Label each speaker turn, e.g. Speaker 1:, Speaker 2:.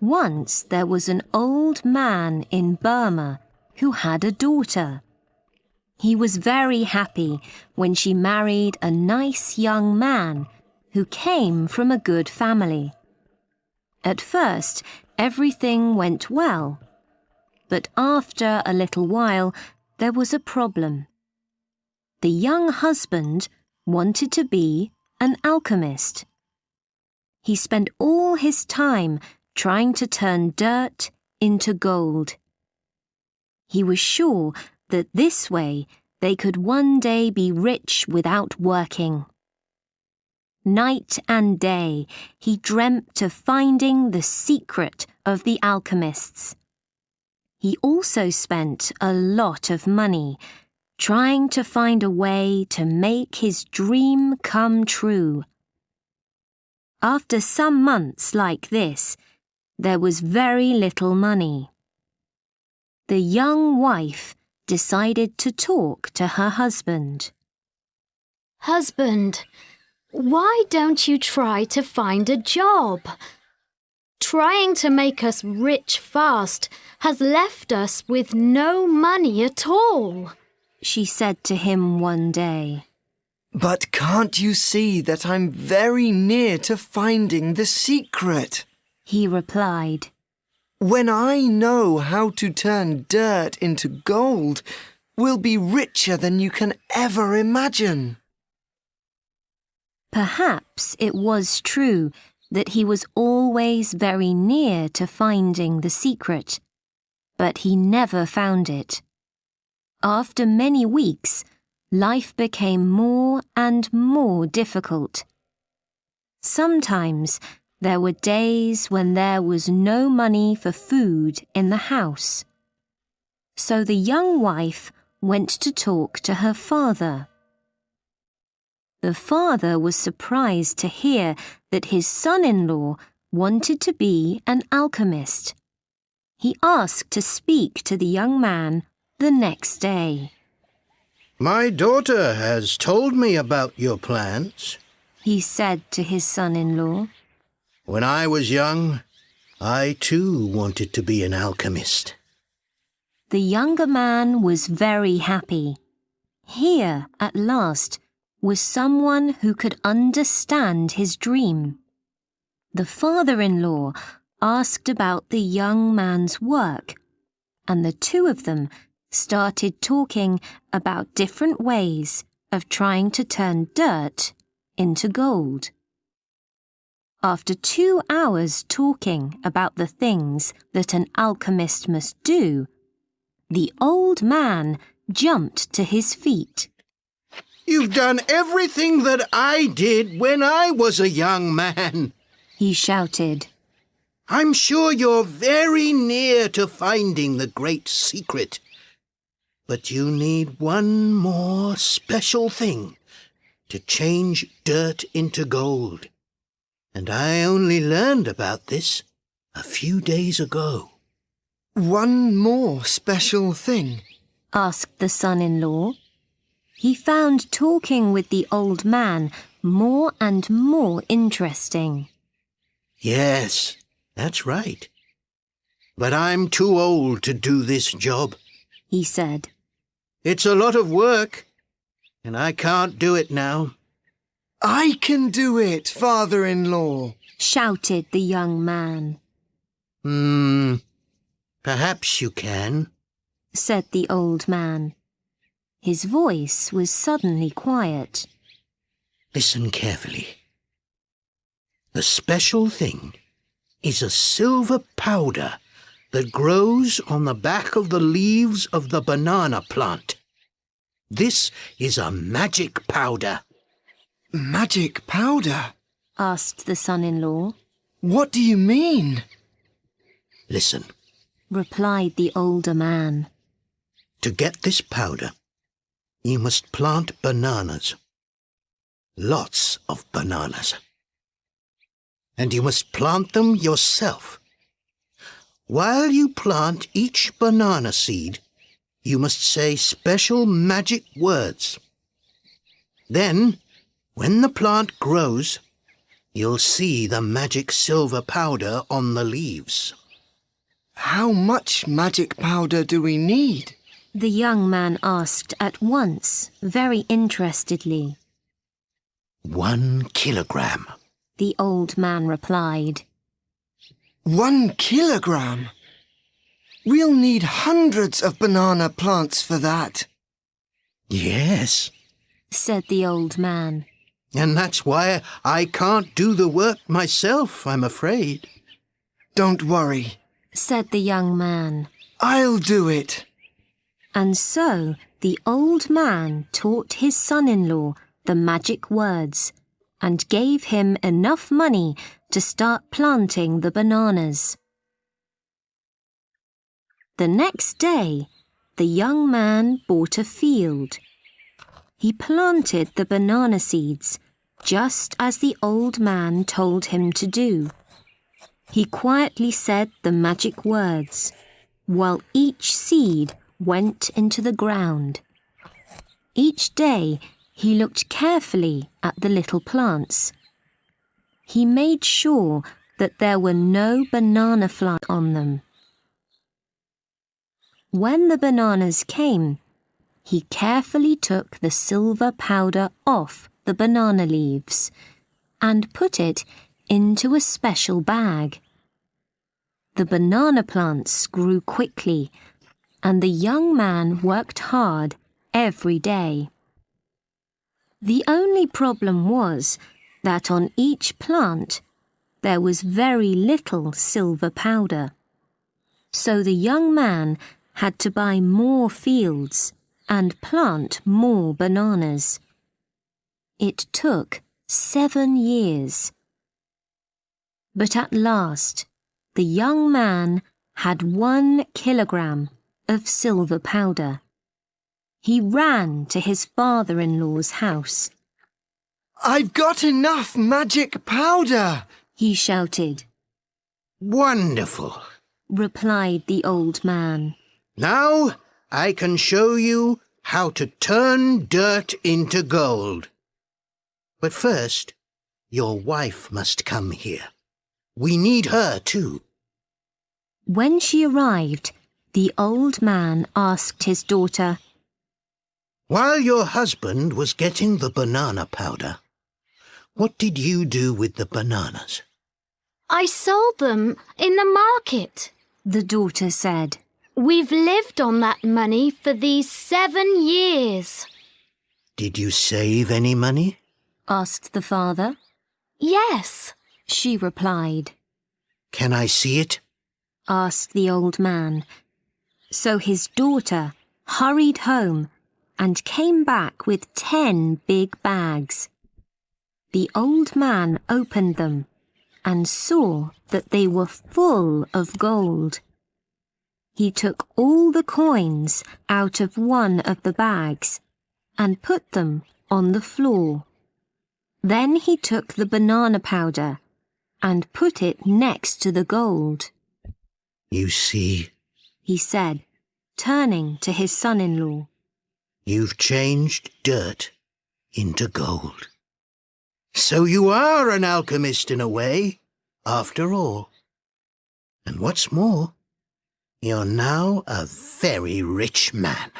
Speaker 1: Once there was an old man in Burma who had a daughter. He was very happy when she married a nice young man who came from a good family. At first, everything went well. But after a little while, there was a problem. The young husband wanted to be an alchemist. He spent all his time trying to turn dirt into gold. He was sure that this way they could one day be rich without working. Night and day he dreamt of finding the secret of the alchemists. He also spent a lot of money trying to find a way to make his dream come true. After some months like this, there was very little money. The young wife decided to talk to her husband.
Speaker 2: Husband, why don't you try to find a job? Trying to make us rich fast has left us with no money at all,
Speaker 1: she said to him one day.
Speaker 3: But can't you see that I'm very near to finding the secret?
Speaker 1: He replied.
Speaker 3: When I know how to turn dirt into gold, we'll be richer than you can ever imagine.
Speaker 1: Perhaps it was true that he was always very near to finding the secret, but he never found it. After many weeks, life became more and more difficult. Sometimes there were days when there was no money for food in the house. So the young wife went to talk to her father. The father was surprised to hear that his son-in-law wanted to be an alchemist. He asked to speak to the young man the next day.
Speaker 4: My daughter has told me about your plans,
Speaker 1: he said to his son-in-law.
Speaker 4: When I was young, I too wanted to be an alchemist.
Speaker 1: The younger man was very happy. Here, at last, was someone who could understand his dream. The father-in-law asked about the young man's work, and the two of them started talking about different ways of trying to turn dirt into gold. After two hours talking about the things that an alchemist must do, the old man jumped to his feet.
Speaker 4: You've done everything that I did when I was a young man,
Speaker 1: he shouted.
Speaker 4: I'm sure you're very near to finding the great secret. But you need one more special thing to change dirt into gold and I only learned about this a few days ago.
Speaker 3: One more special thing?
Speaker 1: asked the son-in-law. He found talking with the old man more and more interesting.
Speaker 4: Yes, that's right. But I'm too old to do this job,
Speaker 1: he said.
Speaker 4: It's a lot of work, and I can't do it now.
Speaker 3: I can do it, father-in-law,
Speaker 1: shouted the young man.
Speaker 4: Hmm, perhaps you can,
Speaker 1: said the old man. His voice was suddenly quiet.
Speaker 4: Listen carefully. The special thing is a silver powder that grows on the back of the leaves of the banana plant. This is a magic powder.
Speaker 3: Magic powder?
Speaker 1: asked the son-in-law.
Speaker 3: What do you mean?
Speaker 4: Listen,
Speaker 1: replied the older man.
Speaker 4: To get this powder, you must plant bananas. Lots of bananas. And you must plant them yourself. While you plant each banana seed, you must say special magic words. Then when the plant grows, you'll see the magic silver powder on the leaves.
Speaker 3: How much magic powder do we need?
Speaker 1: The young man asked at once, very interestedly.
Speaker 4: One kilogram.
Speaker 1: The old man replied.
Speaker 3: One kilogram? We'll need hundreds of banana plants for that.
Speaker 4: Yes,
Speaker 1: said the old man.
Speaker 4: And that's why I can't do the work myself, I'm afraid.
Speaker 3: Don't worry.
Speaker 1: said the young man.
Speaker 3: I'll do it.
Speaker 1: And so the old man taught his son in law the magic words and gave him enough money to start planting the bananas. The next day, the young man bought a field. He planted the banana seeds just as the old man told him to do. He quietly said the magic words while each seed went into the ground. Each day he looked carefully at the little plants. He made sure that there were no banana fly on them. When the bananas came, he carefully took the silver powder off the banana leaves and put it into a special bag. The banana plants grew quickly and the young man worked hard every day. The only problem was that on each plant there was very little silver powder. So the young man had to buy more fields and plant more bananas. It took seven years. But at last, the young man had one kilogram of silver powder. He ran to his father-in-law's house.
Speaker 3: I've got enough magic powder.
Speaker 1: He shouted,
Speaker 4: Wonderful.
Speaker 1: replied the old man.
Speaker 4: Now I can show you how to turn dirt into gold. But first, your wife must come here. We need her too.
Speaker 1: When she arrived, the old man asked his daughter,
Speaker 4: While your husband was getting the banana powder, what did you do with the bananas?
Speaker 2: I sold them in the market.
Speaker 1: the daughter said.
Speaker 2: We've lived on that money for these seven years.
Speaker 4: Did you save any money?
Speaker 1: Asked the father.
Speaker 2: Yes.
Speaker 1: She replied,
Speaker 4: Can I see it?
Speaker 1: asked the old man. So his daughter hurried home and came back with ten big bags. The old man opened them and saw that they were full of gold. He took all the coins out of one of the bags and put them on the floor. Then he took the banana powder and put it next to the gold.
Speaker 4: You see,
Speaker 1: he said, turning to his son-in-law.
Speaker 4: you've changed dirt into gold. So you are an alchemist in a way, after all. And what's more, you're now a very rich man.